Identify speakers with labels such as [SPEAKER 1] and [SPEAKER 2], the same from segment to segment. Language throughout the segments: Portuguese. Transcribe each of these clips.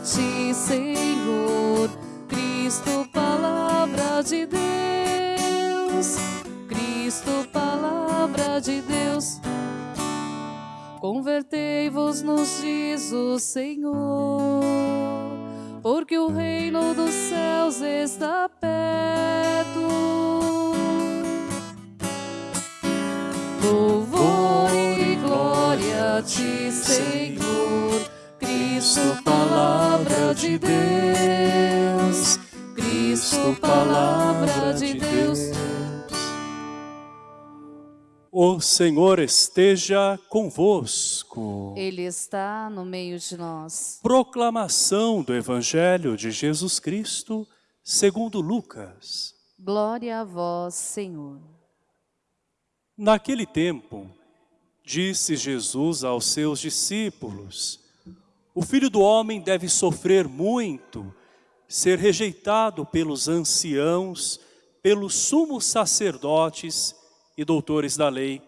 [SPEAKER 1] ti, Senhor. Cristo, palavra de Deus. Cristo, palavra de Deus. Convertei-vos nos diz o Senhor, porque o reino
[SPEAKER 2] O Senhor esteja convosco.
[SPEAKER 1] Ele está no meio de nós.
[SPEAKER 2] Proclamação do Evangelho de Jesus Cristo, segundo Lucas.
[SPEAKER 1] Glória a vós, Senhor.
[SPEAKER 2] Naquele tempo, disse Jesus aos seus discípulos, o Filho do Homem deve sofrer muito, ser rejeitado pelos anciãos, pelos sumos sacerdotes e doutores da lei,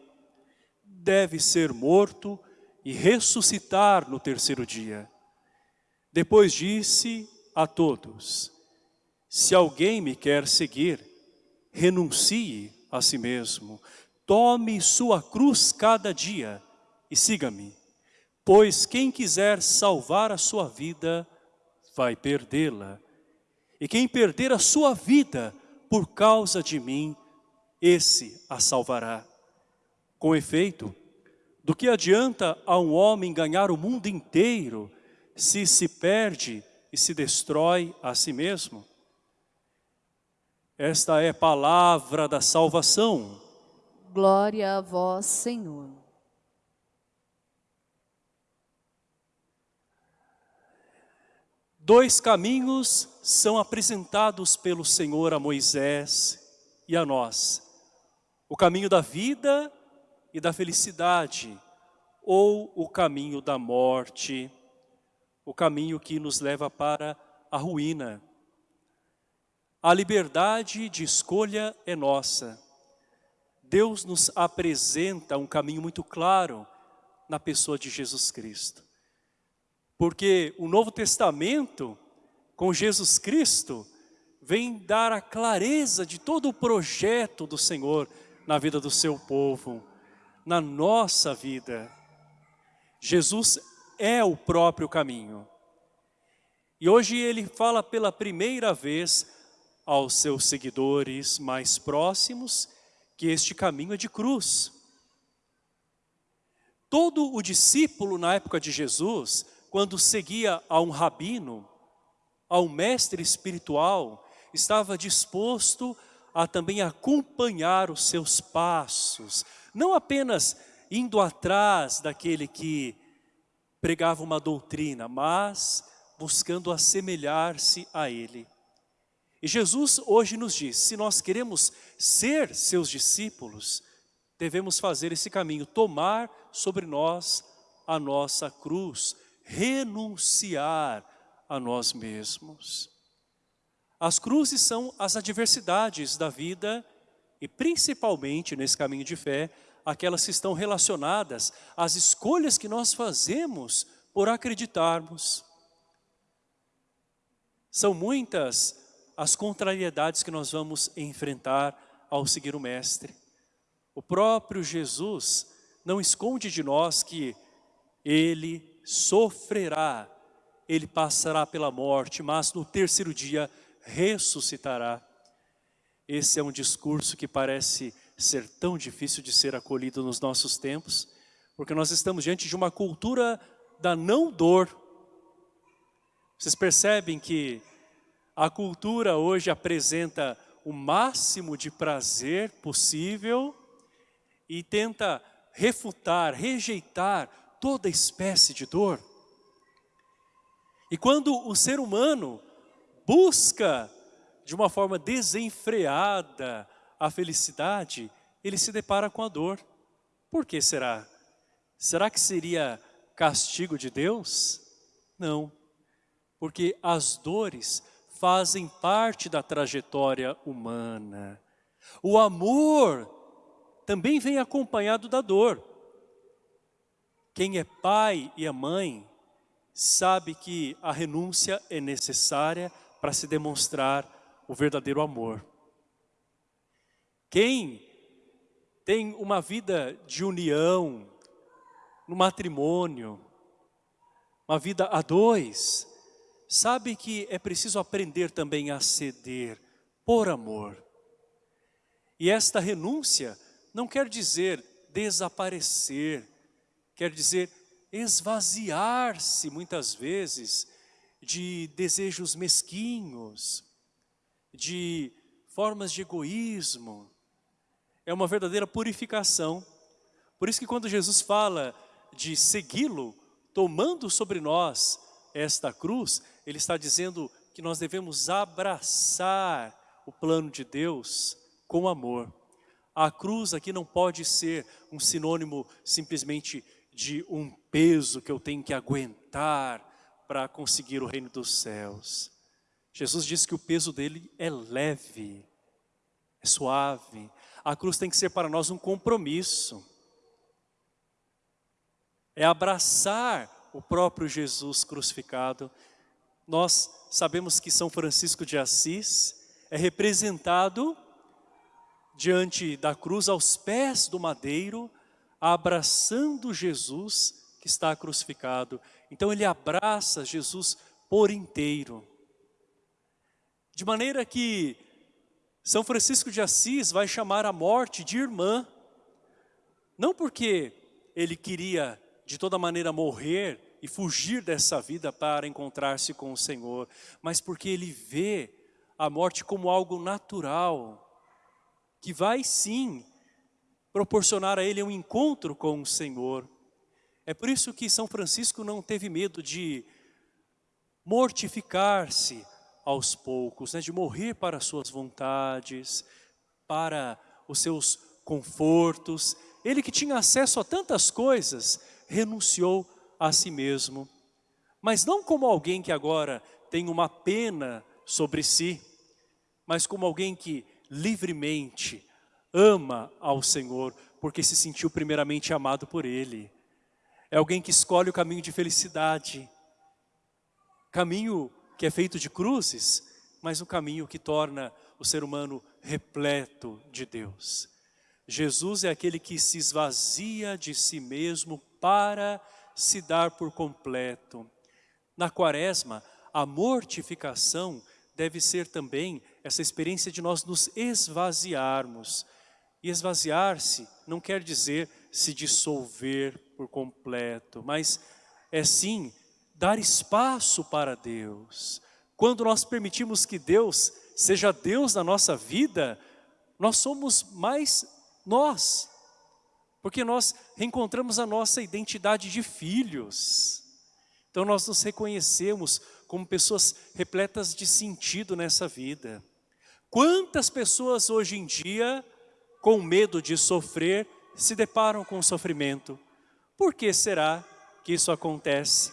[SPEAKER 2] deve ser morto e ressuscitar no terceiro dia. Depois disse a todos, se alguém me quer seguir, renuncie a si mesmo, tome sua cruz cada dia e siga-me. Pois quem quiser salvar a sua vida, vai perdê-la. E quem perder a sua vida por causa de mim, esse a salvará. Com efeito, do que adianta a um homem ganhar o mundo inteiro se se perde e se destrói a si mesmo? Esta é palavra da salvação.
[SPEAKER 1] Glória a vós, Senhor.
[SPEAKER 2] Dois caminhos são apresentados pelo Senhor a Moisés e a nós o caminho da vida e da felicidade, ou o caminho da morte, o caminho que nos leva para a ruína. A liberdade de escolha é nossa. Deus nos apresenta um caminho muito claro na pessoa de Jesus Cristo. Porque o Novo Testamento, com Jesus Cristo, vem dar a clareza de todo o projeto do Senhor, na vida do seu povo, na nossa vida. Jesus é o próprio caminho. E hoje ele fala pela primeira vez aos seus seguidores mais próximos que este caminho é de cruz. Todo o discípulo na época de Jesus, quando seguia a um rabino, a um mestre espiritual, estava disposto a também acompanhar os seus passos, não apenas indo atrás daquele que pregava uma doutrina, mas buscando assemelhar-se a ele. E Jesus hoje nos diz, se nós queremos ser seus discípulos, devemos fazer esse caminho, tomar sobre nós a nossa cruz, renunciar a nós mesmos. As cruzes são as adversidades da vida e principalmente nesse caminho de fé, aquelas que estão relacionadas às escolhas que nós fazemos por acreditarmos. São muitas as contrariedades que nós vamos enfrentar ao seguir o Mestre. O próprio Jesus não esconde de nós que Ele sofrerá, Ele passará pela morte, mas no terceiro dia ressuscitará. Esse é um discurso que parece ser tão difícil de ser acolhido nos nossos tempos, porque nós estamos diante de uma cultura da não dor. Vocês percebem que a cultura hoje apresenta o máximo de prazer possível e tenta refutar, rejeitar toda espécie de dor. E quando o ser humano busca de uma forma desenfreada a felicidade, ele se depara com a dor. Por que será? Será que seria castigo de Deus? Não, porque as dores fazem parte da trajetória humana. O amor também vem acompanhado da dor. Quem é pai e é mãe sabe que a renúncia é necessária para se demonstrar o verdadeiro amor. Quem tem uma vida de união, no matrimônio, uma vida a dois, sabe que é preciso aprender também a ceder por amor. E esta renúncia não quer dizer desaparecer, quer dizer esvaziar-se muitas vezes de desejos mesquinhos, de formas de egoísmo. É uma verdadeira purificação. Por isso que quando Jesus fala de segui-lo, tomando sobre nós esta cruz, ele está dizendo que nós devemos abraçar o plano de Deus com amor. A cruz aqui não pode ser um sinônimo simplesmente de um peso que eu tenho que aguentar para conseguir o reino dos céus. Jesus disse que o peso dele é leve, é suave. A cruz tem que ser para nós um compromisso é abraçar o próprio Jesus crucificado. Nós sabemos que São Francisco de Assis é representado diante da cruz, aos pés do madeiro, abraçando Jesus que está crucificado. Então ele abraça Jesus por inteiro. De maneira que São Francisco de Assis vai chamar a morte de irmã, não porque ele queria de toda maneira morrer e fugir dessa vida para encontrar-se com o Senhor, mas porque ele vê a morte como algo natural, que vai sim proporcionar a ele um encontro com o Senhor. É por isso que São Francisco não teve medo de mortificar-se aos poucos, né? de morrer para as suas vontades, para os seus confortos. Ele que tinha acesso a tantas coisas, renunciou a si mesmo. Mas não como alguém que agora tem uma pena sobre si, mas como alguém que livremente ama ao Senhor, porque se sentiu primeiramente amado por Ele. É alguém que escolhe o caminho de felicidade, caminho que é feito de cruzes, mas um caminho que torna o ser humano repleto de Deus. Jesus é aquele que se esvazia de si mesmo para se dar por completo. Na quaresma, a mortificação deve ser também essa experiência de nós nos esvaziarmos. E esvaziar-se não quer dizer se dissolver por completo, mas é sim dar espaço para Deus. Quando nós permitimos que Deus seja Deus na nossa vida, nós somos mais nós. Porque nós reencontramos a nossa identidade de filhos. Então nós nos reconhecemos como pessoas repletas de sentido nessa vida. Quantas pessoas hoje em dia, com medo de sofrer, se deparam com sofrimento? Por que será que isso acontece?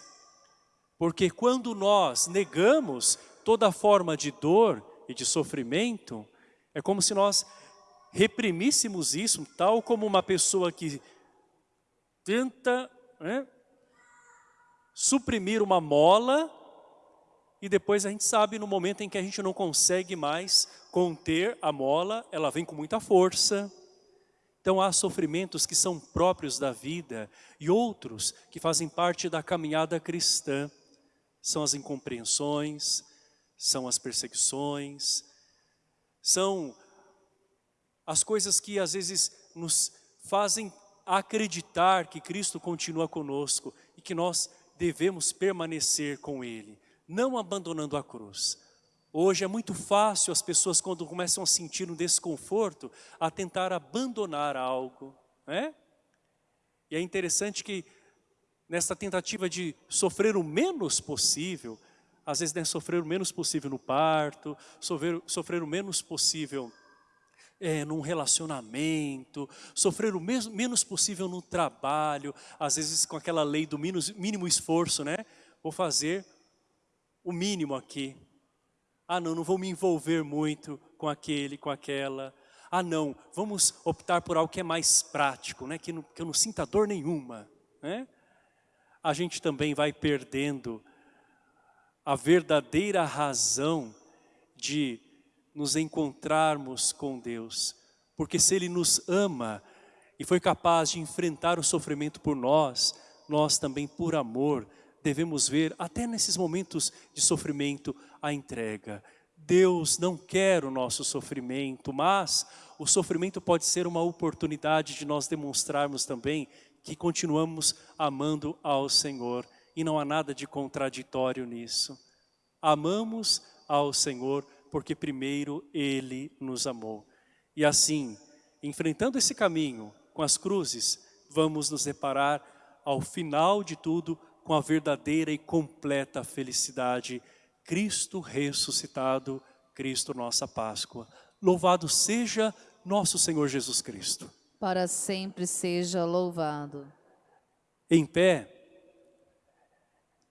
[SPEAKER 2] Porque quando nós negamos toda forma de dor e de sofrimento, é como se nós reprimíssemos isso, tal como uma pessoa que tenta né, suprimir uma mola e depois a gente sabe no momento em que a gente não consegue mais conter a mola, ela vem com muita força. Então há sofrimentos que são próprios da vida e outros que fazem parte da caminhada cristã. São as incompreensões, são as perseguições, são as coisas que às vezes nos fazem acreditar que Cristo continua conosco e que nós devemos permanecer com Ele, não abandonando a cruz. Hoje é muito fácil as pessoas quando começam a sentir um desconforto, a tentar abandonar algo, né? E é interessante que nessa tentativa de sofrer o menos possível, às vezes né, sofrer o menos possível no parto, sofrer, sofrer o menos possível é, num relacionamento, sofrer o menos possível no trabalho, às vezes com aquela lei do mínimo, mínimo esforço, né? Vou fazer o mínimo aqui. Ah não, não vou me envolver muito com aquele, com aquela. Ah não, vamos optar por algo que é mais prático, né? que, não, que eu não sinta dor nenhuma. Né? a gente também vai perdendo a verdadeira razão de nos encontrarmos com Deus. Porque se Ele nos ama e foi capaz de enfrentar o sofrimento por nós, nós também por amor devemos ver, até nesses momentos de sofrimento, a entrega. Deus não quer o nosso sofrimento, mas o sofrimento pode ser uma oportunidade de nós demonstrarmos também que continuamos amando ao Senhor. E não há nada de contraditório nisso. Amamos ao Senhor porque primeiro Ele nos amou. E assim, enfrentando esse caminho com as cruzes, vamos nos deparar ao final de tudo com a verdadeira e completa felicidade. Cristo ressuscitado, Cristo nossa Páscoa. Louvado seja nosso Senhor Jesus Cristo.
[SPEAKER 1] Para sempre seja louvado.
[SPEAKER 2] Em pé,